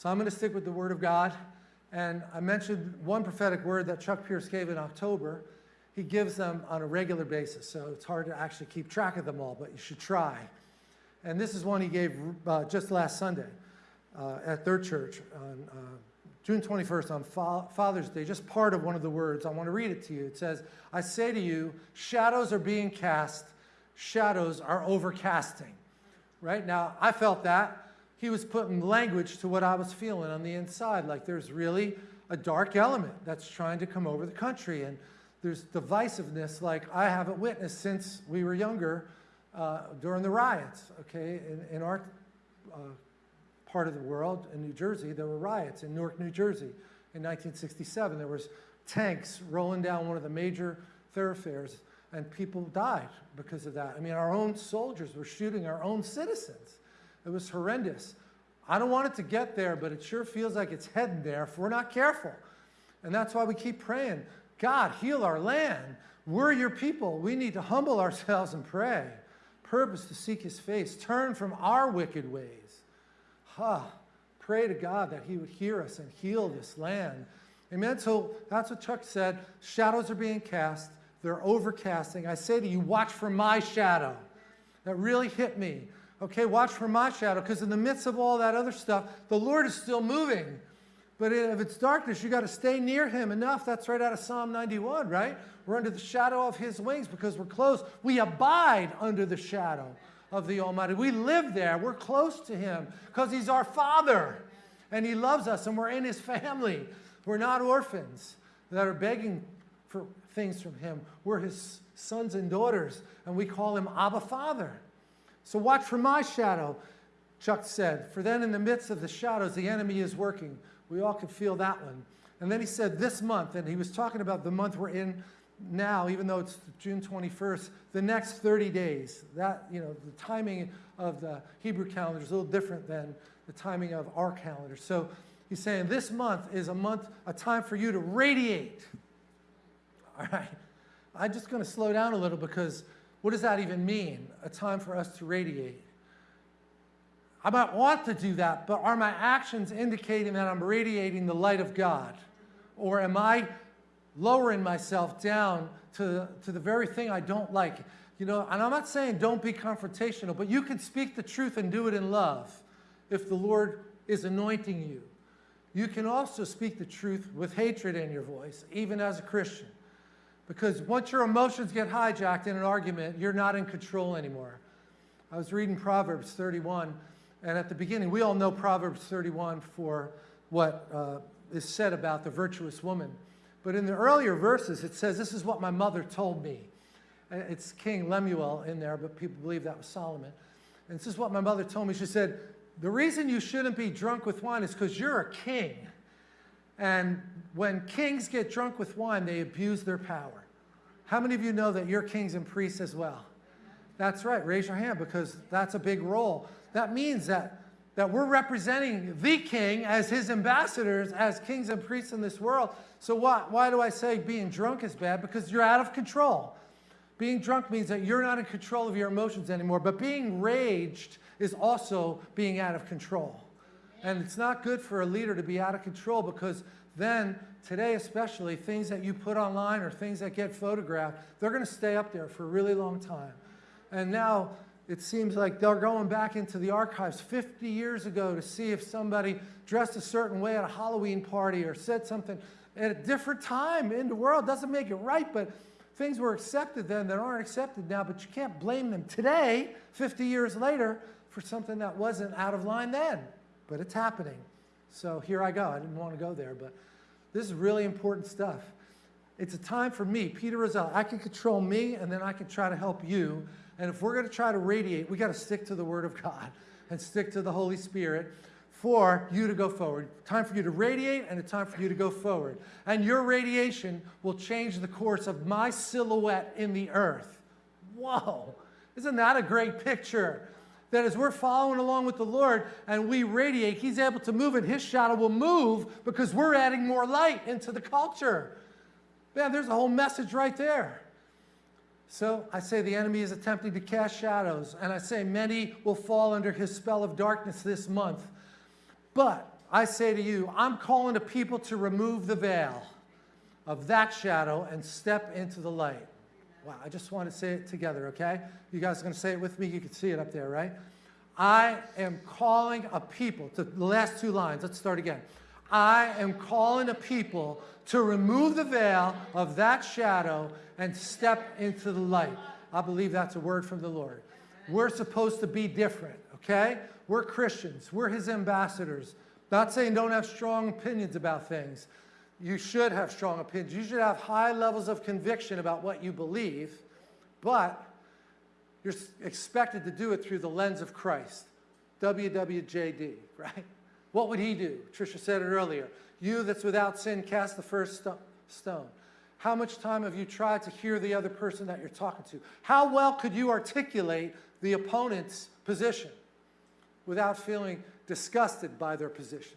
So I'm going to stick with the Word of God. And I mentioned one prophetic word that Chuck Pierce gave in October. He gives them on a regular basis, so it's hard to actually keep track of them all, but you should try. And this is one he gave uh, just last Sunday uh, at their church on uh, June 21st on Fa Father's Day, just part of one of the words. I want to read it to you. It says, I say to you, shadows are being cast, shadows are overcasting. Right now, I felt that. He was putting language to what I was feeling on the inside, like there's really a dark element that's trying to come over the country. And there's divisiveness like I haven't witnessed since we were younger uh, during the riots, okay? In, in our uh, part of the world, in New Jersey, there were riots in Newark, New Jersey in 1967. There was tanks rolling down one of the major thoroughfares and people died because of that. I mean, our own soldiers were shooting our own citizens. It was horrendous. I don't want it to get there, but it sure feels like it's heading there if we're not careful. And that's why we keep praying, God, heal our land. We're your people. We need to humble ourselves and pray. Purpose to seek his face. Turn from our wicked ways. Ha. Pray to God that he would hear us and heal this land. Amen. So that's what Chuck said. Shadows are being cast. They're overcasting. I say to you, watch for my shadow. That really hit me. Okay, watch for my shadow, because in the midst of all that other stuff, the Lord is still moving. But if it's darkness, you got to stay near him enough. That's right out of Psalm 91, right? We're under the shadow of his wings because we're close. We abide under the shadow of the Almighty. We live there. We're close to him because he's our father and he loves us and we're in his family. We're not orphans that are begging for things from him. We're his sons and daughters and we call him Abba Father. So watch for my shadow, Chuck said, for then in the midst of the shadows, the enemy is working. We all can feel that one. And then he said this month, and he was talking about the month we're in now, even though it's June 21st, the next 30 days. That, you know, the timing of the Hebrew calendar is a little different than the timing of our calendar. So he's saying this month is a month, a time for you to radiate. All right. I'm just going to slow down a little because what does that even mean? A time for us to radiate. I might want to do that, but are my actions indicating that I'm radiating the light of God? Or am I lowering myself down to, to the very thing I don't like? You know, and I'm not saying don't be confrontational, but you can speak the truth and do it in love if the Lord is anointing you. You can also speak the truth with hatred in your voice, even as a Christian. Because once your emotions get hijacked in an argument, you're not in control anymore. I was reading Proverbs 31, and at the beginning, we all know Proverbs 31 for what uh, is said about the virtuous woman. But in the earlier verses, it says, this is what my mother told me. It's King Lemuel in there, but people believe that was Solomon. And this is what my mother told me. She said, the reason you shouldn't be drunk with wine is because you're a king. And when kings get drunk with wine, they abuse their power. How many of you know that you're kings and priests as well? That's right, raise your hand because that's a big role. That means that, that we're representing the king as his ambassadors, as kings and priests in this world. So why, why do I say being drunk is bad? Because you're out of control. Being drunk means that you're not in control of your emotions anymore, but being raged is also being out of control. And it's not good for a leader to be out of control because then, today especially, things that you put online or things that get photographed, they're going to stay up there for a really long time. And now it seems like they're going back into the archives 50 years ago to see if somebody dressed a certain way at a Halloween party or said something at a different time in the world. Doesn't make it right, but things were accepted then that aren't accepted now, but you can't blame them today, 50 years later, for something that wasn't out of line then but it's happening. So here I go. I didn't want to go there, but this is really important stuff. It's a time for me, Peter Rosell. I can control me, and then I can try to help you. And if we're going to try to radiate, we got to stick to the Word of God and stick to the Holy Spirit for you to go forward. Time for you to radiate and a time for you to go forward. And your radiation will change the course of my silhouette in the earth. Whoa, isn't that a great picture? That as we're following along with the Lord and we radiate, He's able to move and His shadow will move because we're adding more light into the culture. Man, there's a whole message right there. So I say the enemy is attempting to cast shadows, and I say many will fall under his spell of darkness this month. But I say to you, I'm calling to people to remove the veil of that shadow and step into the light. Wow, I just want to say it together, okay? You guys are going to say it with me? You can see it up there, right? I am calling a people, to the last two lines, let's start again. I am calling a people to remove the veil of that shadow and step into the light. I believe that's a word from the Lord. We're supposed to be different, okay? We're Christians. We're his ambassadors. Not saying don't have strong opinions about things. You should have strong opinions. You should have high levels of conviction about what you believe, but you're expected to do it through the lens of Christ. WWJD, right? What would he do? Trisha said it earlier. You that's without sin, cast the first stone. How much time have you tried to hear the other person that you're talking to? How well could you articulate the opponent's position without feeling disgusted by their position?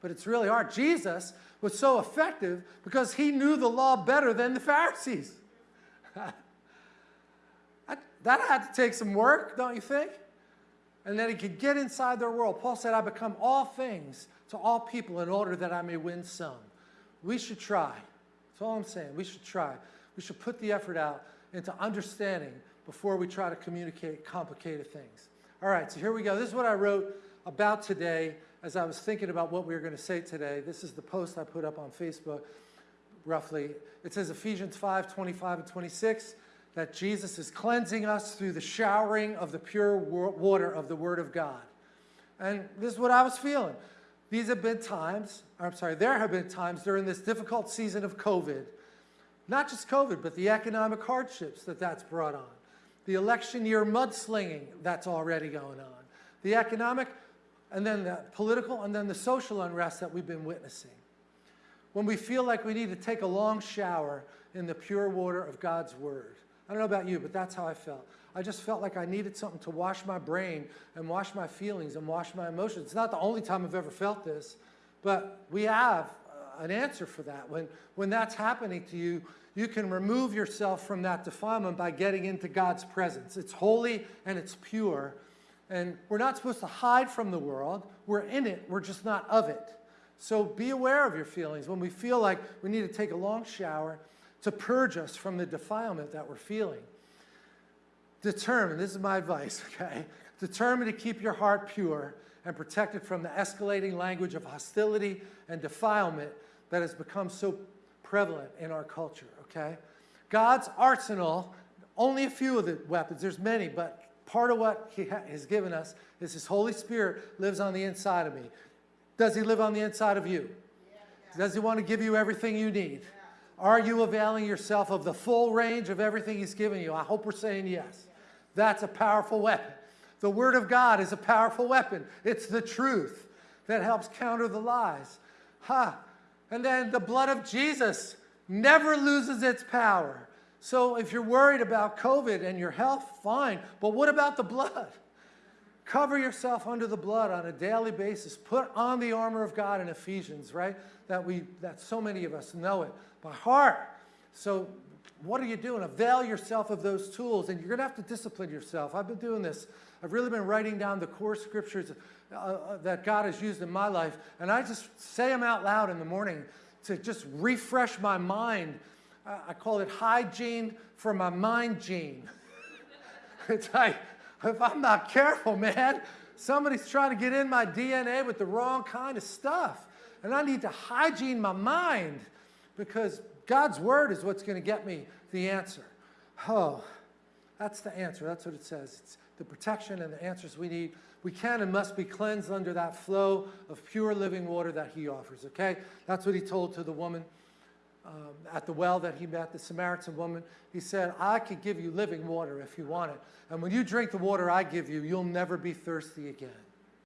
But it's really hard. Jesus was so effective because he knew the law better than the Pharisees. that had to take some work, don't you think? And then he could get inside their world. Paul said, I become all things to all people in order that I may win some. We should try. That's all I'm saying. We should try. We should put the effort out into understanding before we try to communicate complicated things. All right, so here we go. This is what I wrote about today as I was thinking about what we were going to say today. This is the post I put up on Facebook, roughly. It says Ephesians 5, 25 and 26, that Jesus is cleansing us through the showering of the pure water of the Word of God. And this is what I was feeling. These have been times, I'm sorry, there have been times during this difficult season of COVID, not just COVID, but the economic hardships that that's brought on, the election year mudslinging that's already going on, the economic and then the political and then the social unrest that we've been witnessing. When we feel like we need to take a long shower in the pure water of God's Word. I don't know about you, but that's how I felt. I just felt like I needed something to wash my brain and wash my feelings and wash my emotions. It's not the only time I've ever felt this, but we have uh, an answer for that. When, when that's happening to you, you can remove yourself from that defilement by getting into God's presence. It's holy and it's pure, and we're not supposed to hide from the world. We're in it, we're just not of it. So be aware of your feelings. When we feel like we need to take a long shower to purge us from the defilement that we're feeling. Determine, this is my advice, okay? Determine to keep your heart pure and protected from the escalating language of hostility and defilement that has become so prevalent in our culture, okay? God's arsenal, only a few of the weapons, there's many, but part of what he has given us is his Holy Spirit lives on the inside of me. Does he live on the inside of you? Does he want to give you everything you need? Are you availing yourself of the full range of everything he's given you? I hope we're saying yes. That's a powerful weapon. The Word of God is a powerful weapon. It's the truth that helps counter the lies. Ha! Huh. And then the blood of Jesus never loses its power. So if you're worried about COVID and your health, fine. But what about the blood? Cover yourself under the blood on a daily basis. Put on the armor of God in Ephesians, right? That we that so many of us know it by heart. So what are you doing? Avail yourself of those tools, and you're going to have to discipline yourself. I've been doing this. I've really been writing down the core scriptures uh, uh that God has used in my life, and I just say them out loud in the morning to just refresh my mind I call it hygiene for my mind gene. it's like, if I'm not careful, man, somebody's trying to get in my DNA with the wrong kind of stuff. And I need to hygiene my mind because God's word is what's going to get me the answer. Oh, that's the answer. That's what it says. It's the protection and the answers we need. We can and must be cleansed under that flow of pure living water that he offers, okay? That's what he told to the woman um, at the well that he met, the Samaritan woman, he said, I could give you living water if you want it. And when you drink the water I give you, you'll never be thirsty again.